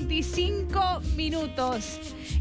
25 minutos.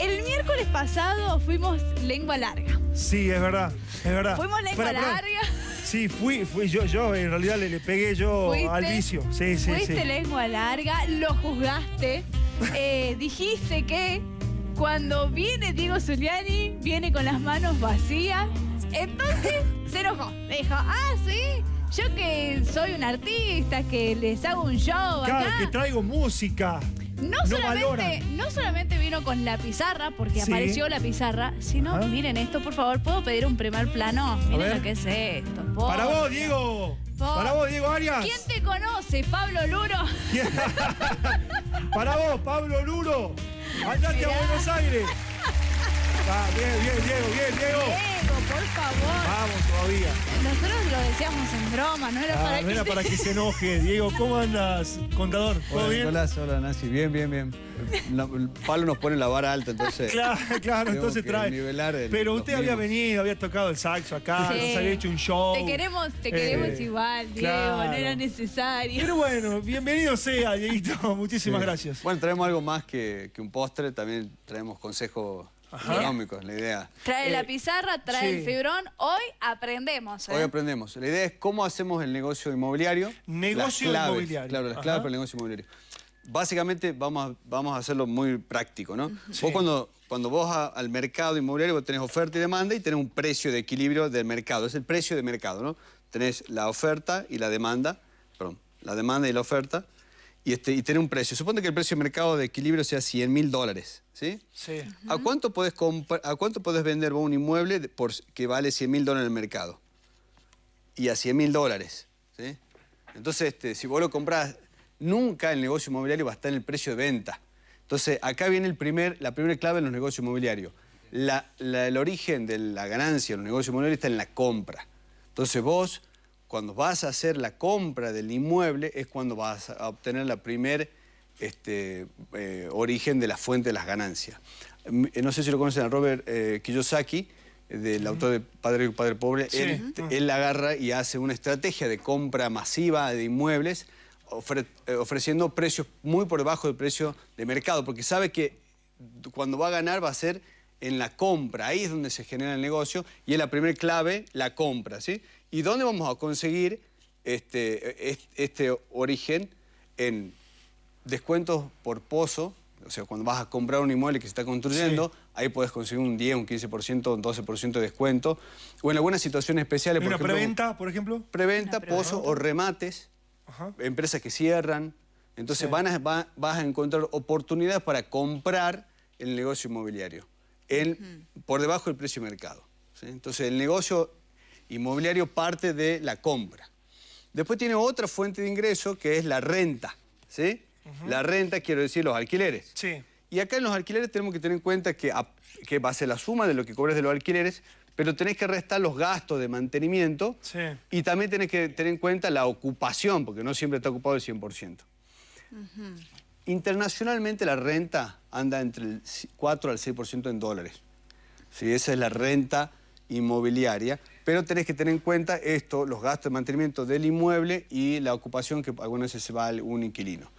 El miércoles pasado fuimos lengua larga. Sí, es verdad, es verdad. Fuimos lengua larga. Sí, fui, fui yo, yo en realidad le, le pegué yo Fuiste- al vicio. Sí, sí, Fuiste sí. lengua larga, lo juzgaste. eh, dijiste que cuando viene Diego Zuliani, viene con las manos vacías. Entonces se enojó. Me dijo, ah, sí, yo que soy un artista, que les hago un show Claro, acá. que traigo música. No, no solamente, no solamente vino con la pizarra, porque Sí. apareció la pizarra, sino, Ajá. miren esto, por favor, ¿puedo pedir un primer plano? Miren lo que es esto. por Para vos. Diego. Por- Para vos, Diego Arias. ¿Quién te conoce, Pablo Luro? Para vos, Pablo Luro. Andate Mirá. a Buenos Aires. Ah, bien, bien, Diego, bien, Diego. Diego, por favor. Vamos todavía. Nosotros lo decíamos en broma, no era Ah, para no que... era para que se enoje. Diego, ¿cómo andas, contador? ¿Todo Hola, bien? Nicolás, hola Nancy, bien, bien, bien. La- el palo nos pone la vara alta, entonces. Claro, claro, entonces trae. nivelar el- Pero usted había mismos. venido, había tocado el saxo acá, Sí. nos había hecho un show. Te queremos, te queremos Eh, igual, Diego, claro. no era necesario. Pero bueno, bienvenido sea, Dieguito. Muchísimas Sí. gracias. Bueno, traemos algo más que, que un postre, también traemos consejos Ajá. económicos, la idea. Trae Eh, la pizarra, trae sí. el fibrón. Hoy aprendemos. ¿eh? Hoy aprendemos. La idea es cómo hacemos el negocio inmobiliario. Negocio las claves, inmobiliario. Claro, las Ajá. claves para el negocio inmobiliario. Básicamente vamos a, vamos a hacerlo muy práctico, ¿no? Sí. Vos cuando, cuando vos a- al mercado inmobiliario vos tenés oferta y demanda y tenés un precio de equilibrio del mercado. Es el precio de mercado, ¿no? Tenés la oferta y la demanda, perdón, la demanda y la oferta y, este, y tenés un precio. Suponte que el precio de mercado de equilibrio sea 100 mil dólares, ¿sí? Sí. ¿A cuánto podés, compra- ¿A cuánto podés vender vos un inmueble por, que vale 100 mil dólares en el mercado? Y a 100 mil dólares. ¿sí? Entonces, este, si vos lo comprás, nunca el negocio inmobiliario va a estar en el precio de venta. Entonces, acá viene el primer, la primera clave en los negocios inmobiliarios. La- la- el origen de la ganancia en los negocios inmobiliarios está en la compra. Entonces, vos, cuando vas a hacer la compra del inmueble, es cuando vas a obtener la primer este, eh, origen de la fuente de las ganancias. Mm, eh, No sé si lo conocen a Robert eh, Kiyosaki, del autor de Padre Rico, Padre Pobre. Sí. Él, agarra y hace una estrategia de compra masiva de inmuebles, ofre- ofreciendo precios muy por debajo del precio de mercado, porque sabe que cuando va a ganar va a ser en la compra, ahí es donde se genera el negocio y es la primera clave, la compra, ¿sí? ¿Y dónde vamos a conseguir este, es- este origen? En descuentos por pozo, o sea, cuando vas a comprar un inmueble que se está construyendo, ahí puedes conseguir un 10, un 15%, un 12% de descuento, o en algunas situaciones especiales, ¿Hay por una ejemplo, preventa, por ejemplo? preventa, pozo o remates, Ajá. empresas que cierran. Entonces Sí. van a- va- vas a encontrar oportunidades para comprar el negocio inmobiliario en- por debajo del precio de mercado. ¿sí? Entonces el negocio inmobiliario parte de la compra. Después tiene otra fuente de ingreso que es la renta. ¿sí? La renta, quiero decir, los alquileres. Sí. Y acá en los alquileres tenemos que tener en cuenta que, a- que va a ser la suma de lo que cobres de los alquileres, pero tenés que restar los gastos de mantenimiento Sí. y también tenés que tener en cuenta la ocupación, porque no siempre está ocupado el 100%. Internacionalmente la renta anda entre el 4 al 6% en dólares. Sí, esa es la renta inmobiliaria, pero tenés que tener en cuenta esto, los gastos de mantenimiento del inmueble y la ocupación que algunas veces se va a un inquilino.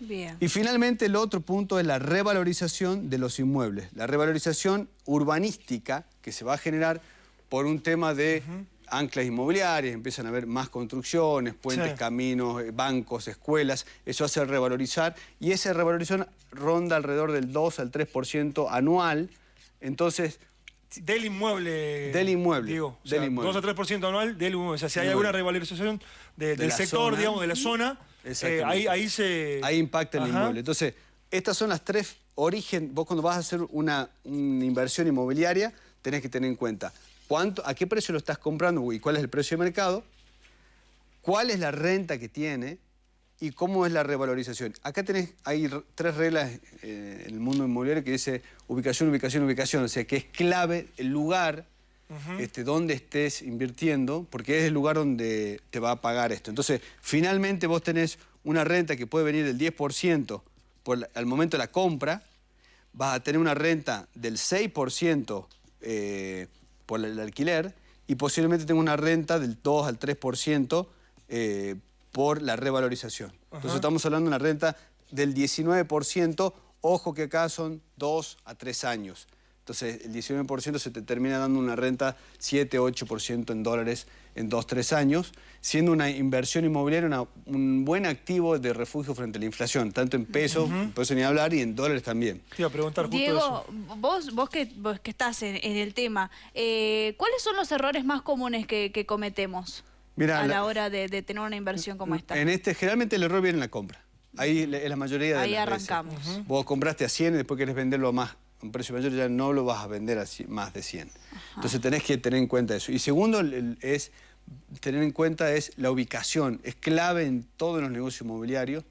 Bien. Y finalmente el otro punto es la revalorización de los inmuebles. La revalorización urbanística que se va a generar por un tema de anclas inmobiliarias, empiezan a haber más construcciones, puentes, Sí. caminos, eh, bancos, escuelas, eso hace revalorizar y esa revalorización ronda alrededor del 2 al 3% anual. Entonces, Del inmueble. Del inmueble, Digo, o del sea, inmueble. 2 a 3% anual del inmueble. O sea, si hay Inmueble. alguna revalorización de- De del sector, zona. digamos, de la zona, eh, ahí, ahí se. Ahí impacta el Ajá. inmueble. Entonces, estas son las tres origen. Vos cuando vas a hacer una, una inversión inmobiliaria, tenés que tener en cuenta cuánto, a qué precio lo estás comprando y cuál es el precio de mercado, cuál es la renta que tiene y cómo es la revalorización. Acá tenés, hay tres reglas eh, en el mundo inmobiliario que dice ubicación, ubicación, ubicación. O sea, que es clave el lugar este, donde estés invirtiendo, porque es el lugar donde te va a pagar esto. Entonces, finalmente vos tenés una renta que puede venir del 10% por la- al momento de la compra, vas a tener una renta del 6% eh, por el alquiler y posiblemente tenga una renta del 2 al 3% eh, por la revalorización. Entonces estamos hablando de una renta del 19%, ojo que acá son 2 a 3 años. Entonces el 19% se te termina dando una renta 7-8% en dólares en 2-3 años, siendo una inversión inmobiliaria un buen activo de refugio frente a la inflación, tanto en pesos, por eso ni hablar, y en dólares también. Te iba a preguntar justo Diego, eso. Vos, vos, que, vos que estás en, el tema, eh, ¿cuáles son los errores más comunes que, cometemos a la, hora de, tener una inversión como esta? En este, generalmente el error viene en la compra. Ahí es la mayoría de Ahí arrancamos. Vos compraste a 100 y después querés venderlo a más un precio mayor ya no lo vas a vender a más de 100. Entonces tenés que tener en cuenta eso. Y segundo es tener en cuenta es la ubicación. Es clave en todos los negocios inmobiliarios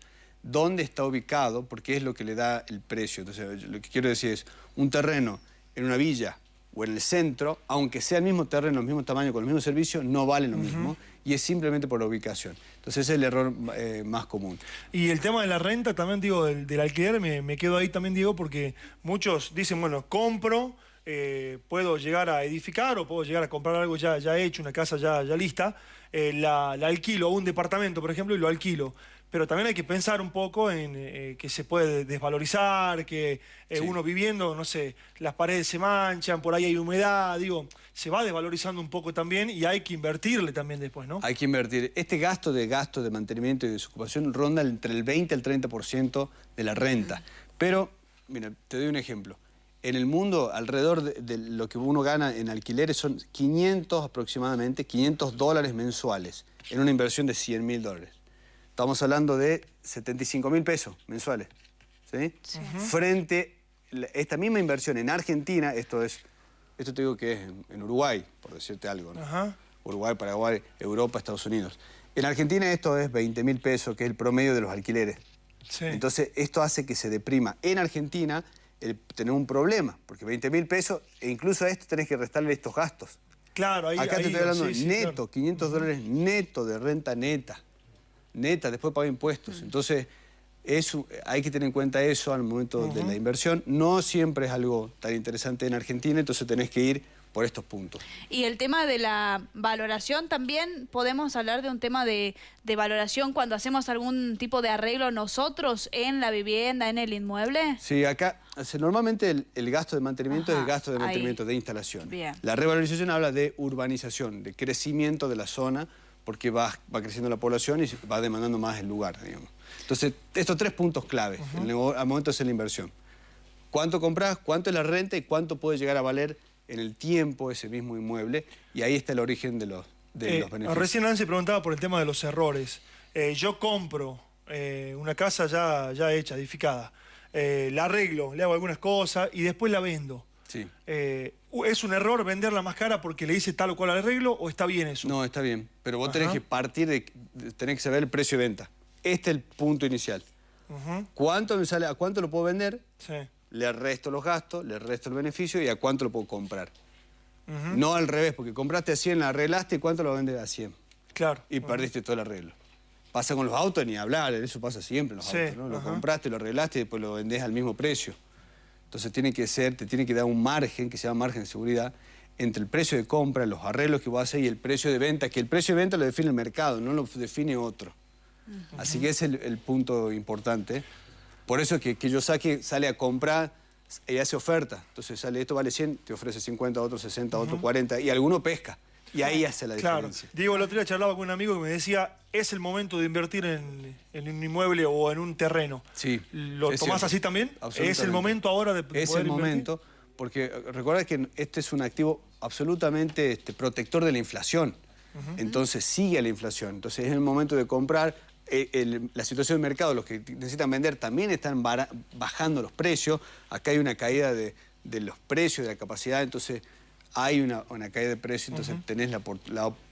dónde está ubicado, porque es lo que le da el precio. Entonces, lo que quiero decir es, un terreno en una villa o en el centro, aunque sea el mismo terreno, el mismo tamaño, con el mismo servicio, no vale lo mismo y es simplemente por la ubicación. Entonces ese es el error eh, más común. Y el tema de la renta también, digo, del, alquiler, me, quedo ahí también, digo, porque muchos dicen, bueno, compro, eh, puedo llegar a edificar o puedo llegar a comprar algo ya, ya hecho, una casa ya, ya lista, eh, la, la alquilo, un departamento, por ejemplo, y lo alquilo pero también hay que pensar un poco en eh, que se puede desvalorizar, que eh, uno viviendo, no sé, las paredes se manchan, por ahí hay humedad, digo, se va desvalorizando un poco también y hay que invertirle también después, ¿no? Hay que invertir. Este gasto de gasto de mantenimiento y desocupación ronda entre el 20 y el 30% de la renta. Pero, mira, te doy un ejemplo. En el mundo, alrededor de, lo que uno gana en alquileres son 500 aproximadamente, 500 dólares mensuales, en una inversión de 100 mil dólares. Estamos hablando de 75 mil pesos mensuales. ¿sí? Frente a esta misma inversión en Argentina, esto es, esto te digo que es en, Uruguay, por decirte algo. Uruguay, Paraguay, Europa, Estados Unidos. En Argentina esto es 20 mil pesos, que es el promedio de los alquileres. Entonces, esto hace que se deprima. En Argentina, el tener un problema, porque 20 mil pesos, e incluso a esto tenés que restarle estos gastos. Claro, ahí Acá te estoy hablando neto, 500 dólares neto de renta neta neta, después paga impuestos. Entonces, eso, hay que tener en cuenta eso al momento de la inversión. No siempre es algo tan interesante en Argentina, entonces tenés que ir por estos puntos. Y el tema de la valoración, también podemos hablar de un tema de, valoración cuando hacemos algún tipo de arreglo nosotros en la vivienda, en el inmueble. Sí, acá normalmente el, gasto de mantenimiento es el gasto de mantenimiento de instalación. La revalorización habla de urbanización, de crecimiento de la zona, porque va, va creciendo la población y va demandando más el lugar, digamos. Entonces, estos tres puntos clave al momento de hacer la inversión. ¿Cuánto compras? ¿Cuánto es la renta? ¿Y cuánto puede llegar a valer en el tiempo ese mismo inmueble? Y ahí está el origen de los, de eh, beneficios. Recién Nancy preguntaba por el tema de los errores. Eh, yo compro eh, una casa ya, ya hecha, edificada. la arreglo, le hago algunas cosas y después la vendo. Sí. ¿Es un error venderla más cara porque le hice tal o cual arreglo o está bien eso? No, está bien. Pero vos tenés que partir de, tenés que saber el precio de venta. Este es el punto inicial. ¿Cuánto me sale? ¿A cuánto lo puedo vender? Sí. Le resto los gastos, le resto el beneficio y a cuánto lo puedo comprar. No al revés, porque compraste a 100, la arreglaste y cuánto lo vendes a 100. Claro. Y perdiste todo el arreglo. Pasa con los autos, ni hablar, eso pasa siempre en los autos, ¿no? Lo compraste, lo arreglaste y después lo vendés al mismo precio. Entonces tiene que ser, te tiene que dar un margen, que se llama margen de seguridad, entre el precio de compra, los arreglos que vos haces y el precio de venta, que el precio de venta lo define el mercado, no lo define otro. Así que ese es el, punto importante. Por eso que, que yo saque, sale a comprar y hace oferta. Entonces sale, esto vale 100, te ofrece 50, otro 60, otro 40, y alguno pesca. Y ahí hace la diferencia. Diego, el otro día charlaba con un amigo que me decía, es el momento de invertir en, un inmueble o en un terreno. Sí. ¿Lo tomás así también? ¿Es el momento ahora de Es el momento, porque recuerda que este es un activo absolutamente este, protector de la inflación. Entonces sigue la inflación. Entonces es el momento de comprar. Eh, la situación del mercado, los que necesitan vender también están bajando los precios. Acá hay una caída de, de los precios, de la capacidad. Entonces hay una, caída de precio, entonces tenés la,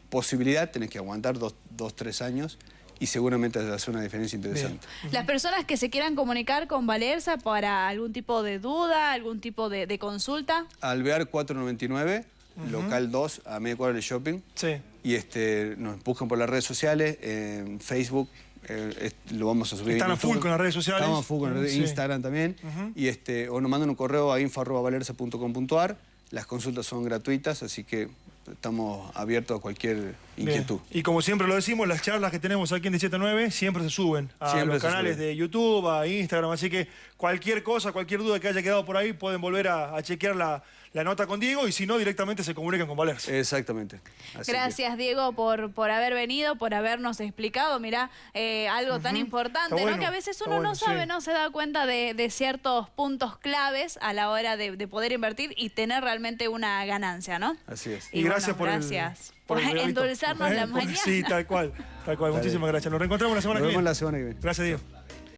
posibilidad, tenés que aguantar dos, dos tres años y seguramente hace una diferencia interesante. Las personas que se quieran comunicar con Valerza para algún tipo de duda, algún tipo de, consulta. Alvear 499, local 2, a media cuadra del shopping. Sí. Y este, nos buscan por las redes sociales, en Facebook, eh, lo vamos a subir. Están a full con las redes sociales. Estamos a full con Instagram también. Y este, o nos mandan un correo a info.valerza.com.ar las consultas son gratuitas, así que estamos abiertos a cualquier inquietud. Y como siempre lo decimos, las charlas que tenemos aquí en 179 siempre se suben a Siempre los canales de YouTube, a Instagram, así que cualquier cosa, cualquier duda que haya quedado por ahí, pueden volver a, a chequear la, la nota con Diego y si no, directamente se comunican con Valerse. Exactamente. Así que- Gracias, Diego, por, por haber venido, por habernos explicado, mirá, eh, algo tan importante, ¿no? Que a veces uno no sabe, sí. no se da cuenta de, de ciertos puntos claves a la hora de, de poder invertir y tener realmente una ganancia, ¿no? Así es. Y, gracias bueno, por el- gracias por el por endulzarnos la mañana. Sí, tal cual, tal cual. Muchísimas gracias. Nos reencontramos la semana Nos que vemos viene. la semana que viene. Gracias, Diego.